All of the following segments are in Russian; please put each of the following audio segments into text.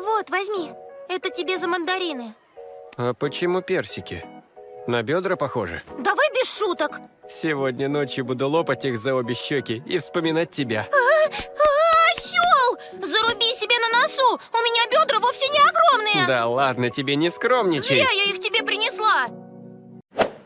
Вот, возьми. Это тебе за мандарины. А почему персики? На бедра похоже. Давай без шуток. Сегодня ночью буду лопать их за обе щеки и вспоминать тебя. Осел! Заруби себе на носу! У меня бедра вовсе не огромные! Да ладно, тебе не скромничай. Зря я их тебе принесла!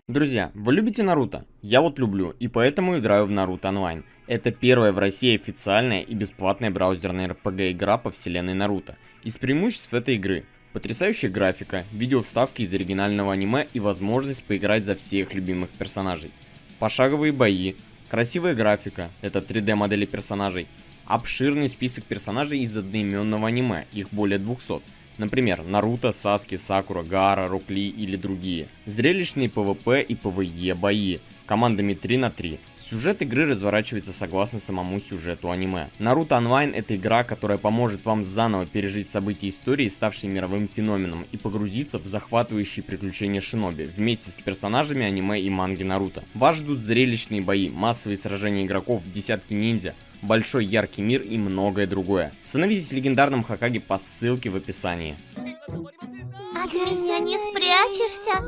Друзья, вы любите Наруто? Я вот люблю, и поэтому играю в Наруто Онлайн. Это первая в России официальная и бесплатная браузерная RPG игра по вселенной Наруто. Из преимуществ этой игры Потрясающая графика, видео-вставки из оригинального аниме и возможность поиграть за всех любимых персонажей. Пошаговые бои, красивая графика, это 3D модели персонажей, обширный список персонажей из одноименного аниме, их более 200. Например, Наруто, Саски, Сакура, Гара, Рокли или другие. Зрелищные PvP и PvE бои, командами 3 на 3. Сюжет игры разворачивается согласно самому сюжету аниме. Наруто Онлайн это игра, которая поможет вам заново пережить события истории, ставшие мировым феноменом, и погрузиться в захватывающие приключения Шиноби, вместе с персонажами аниме и манги Наруто. Вас ждут зрелищные бои, массовые сражения игроков, десятки ниндзя, большой яркий мир и многое другое. Становитесь легендарным Хакаги по ссылке в описании. От меня не спрячешься,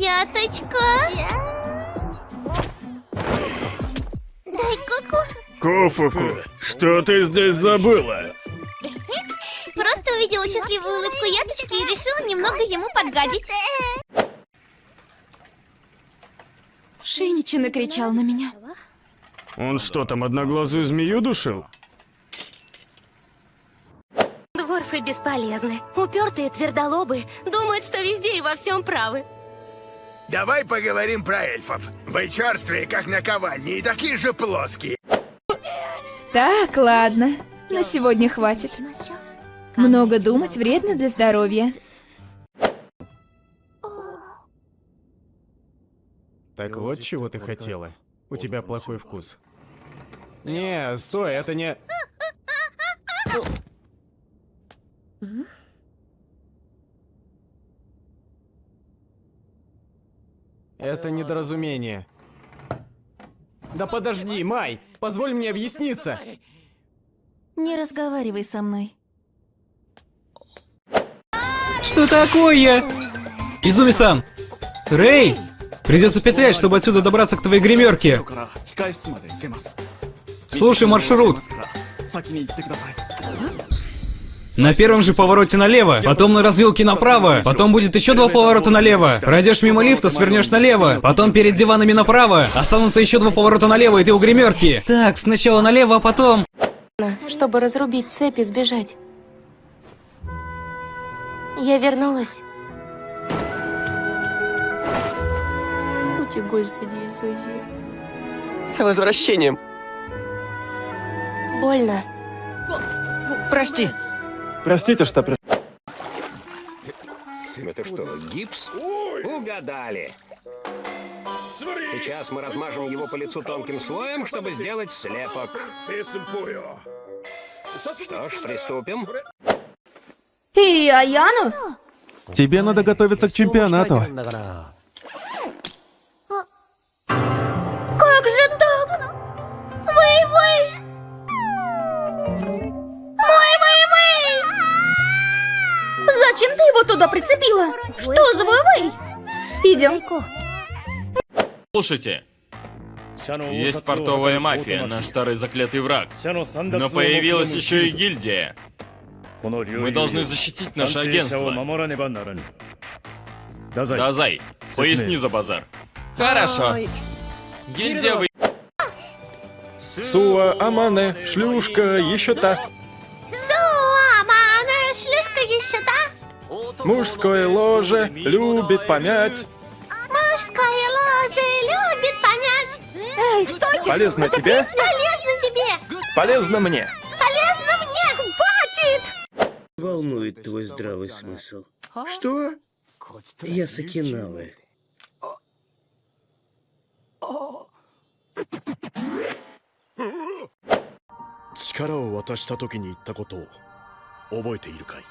яточка. Кофуку, что ты здесь забыла? Просто увидела счастливую улыбку яточки и решила немного ему подгадить. Шиничи накричал на меня. Он что там, одноглазую змею душил? Дворфы бесполезны. Упертые твердолобы думают, что везде и во всем правы. Давай поговорим про эльфов. Вы черствые, как наковальни, и такие же плоские. Так, ладно. На сегодня хватит. Много думать вредно для здоровья. Так вот чего ты хотела. У тебя плохой вкус. Не, стой, это не... Это недоразумение. Да подожди, Май! Позволь мне объясниться! Не разговаривай со мной. Что такое? Изуми-сан! Рэй! Придется петлять, чтобы отсюда добраться к твоей гримерке. Слушай маршрут. На первом же повороте налево, потом на развилке направо, потом будет еще два поворота налево. Пройдешь мимо лифта, свернешь налево, потом перед диванами направо, останутся еще два поворота налево, и ты у гримерки. Так, сначала налево, а потом... чтобы разрубить цепь и сбежать. Я вернулась. Ути, Господи Иисусе. С возвращением. Больно. Прости. Простите, что при... Это что, гипс? Угадали. Сейчас мы размажем его по лицу тонким слоем, чтобы сделать слепок. Что ж, приступим. И Аяну? Тебе надо готовиться к чемпионату. Туда прицепила? Что за вэй Идем. Слушайте, есть портовая мафия, наш старый заклятый враг. Но появилась еще и гильдия. Мы должны защитить наше агентство. Дазай, поясни за базар. Хорошо. Гильдия вы... Суа, Амане, шлюшка, еще та. Мужское ложе любит помять. Мужское ложе любит понять. Эй, стойте! Полезно тебе, Полезно тебе! полезно мне. Полезно мне! Хватит! Волнует твой здравый смысл. Что? Я с Окинавы. 力を渡した時に言ったことを覚えているかい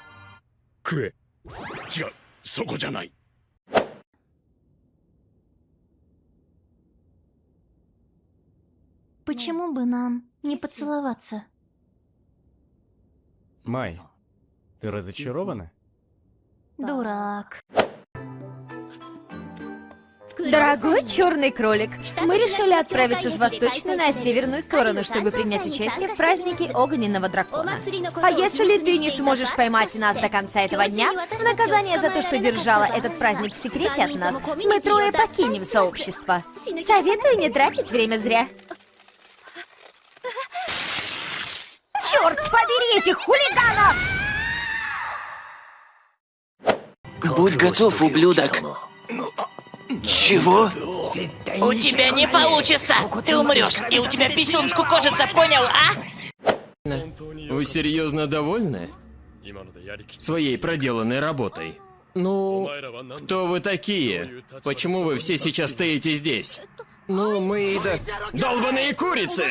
食え。 違う、そこじゃない。 Почему бы нам не поцеловаться? Май, Ты разочарована? Дурак. Дорогой черный кролик, мы решили отправиться с восточной на северную сторону, чтобы принять участие в празднике огненного дракона. А если ты не сможешь поймать нас до конца этого дня, в наказание за то, что держала этот праздник в секрете от нас, мы трое покинем сообщество. Советую не тратить время зря. Черт побери этих хулиганов! Будь готов, ублюдок. Чего? У тебя не получится! Ты умрешь, и у тебя писюн скукожится, понял, а? Вы серьезно довольны? Своей проделанной работой? Ну, кто вы такие? Почему вы все сейчас стоите здесь? Ну, мы да... Долбаные курицы!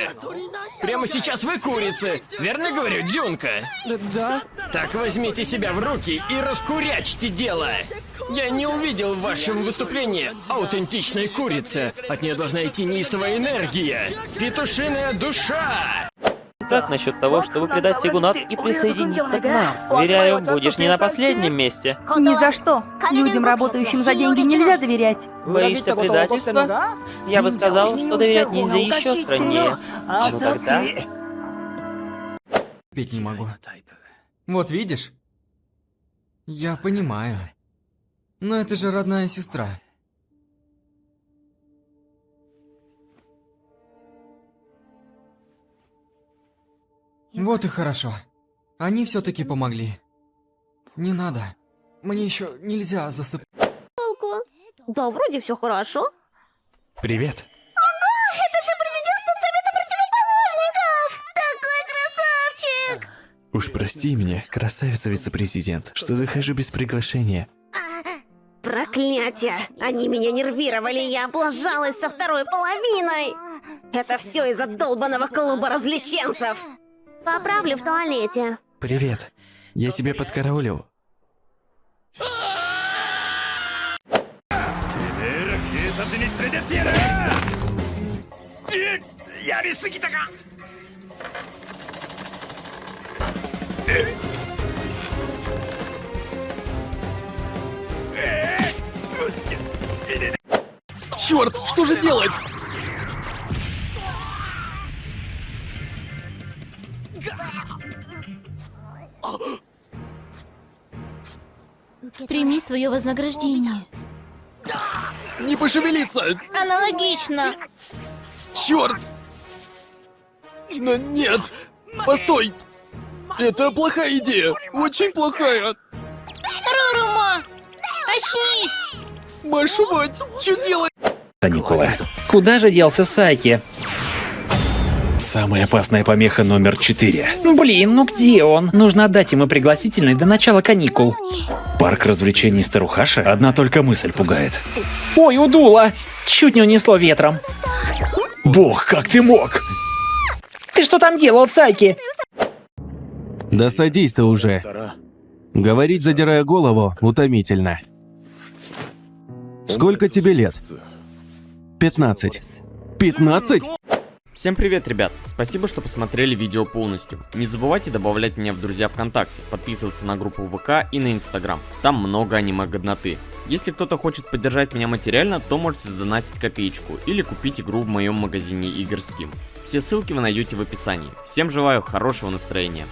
Прямо сейчас вы курицы! Верно говорю, Дюнка? Да. Так возьмите себя в руки и раскурячьте дело! Я не увидел в вашем выступлении аутентичной курицы. От нее должна идти неистовая энергия. Петушиная душа! Как насчет того, чтобы предать Сигунат и присоединиться к нам? Уверяю, будешь не на последнем месте. Ни за что. Людям, работающим за деньги, нельзя доверять. Боишься предательства? Я бы сказал, что доверять ниндзя еще страннее. Ну тогда... Петь не могу. Вот видишь? Я понимаю. Но это же родная сестра. Вот и хорошо. Они все-таки помогли. Не надо. Мне еще нельзя засып... Толку? Да, вроде все хорошо. Привет. Ого, это же президентство Совета противоположников! Такой красавчик! Уж прости меня, красавица вице-президент, что захожу без приглашения. Проклятие! Они меня нервировали, я облажалась со второй половиной! Это все из-за долбанного клуба развлеченцев! Поправлю в туалете. Привет. Я тебя подкараулил. Черт, что же делать? Прими свое вознаграждение. Не пошевелиться! Аналогично. Черт! Но нет! Постой! Это плохая идея! Очень плохая! Рурумо! Очнись! Машу мать! Что делать? Каникулы. Куда же делся Сайки? Самая опасная помеха номер четыре. Блин, ну где он? Нужно отдать ему пригласительный до начала каникул. Парк развлечений Старухаша? Одна только мысль пугает. Ой, удуло! Чуть не унесло ветром. Бог, как ты мог? Ты что там делал, Сайки? Да садись ты уже. Говорить, задирая голову, утомительно. Сколько тебе лет? 15. 15? Всем привет, ребят! Спасибо, что посмотрели видео полностью. Не забывайте добавлять меня в друзья ВКонтакте, подписываться на группу ВК и на Инстаграм. Там много аниме-годноты. Если кто-то хочет поддержать меня материально, то можете сдонатить копеечку или купить игру в моем магазине игр Steam. Все ссылки вы найдете в описании. Всем желаю хорошего настроения.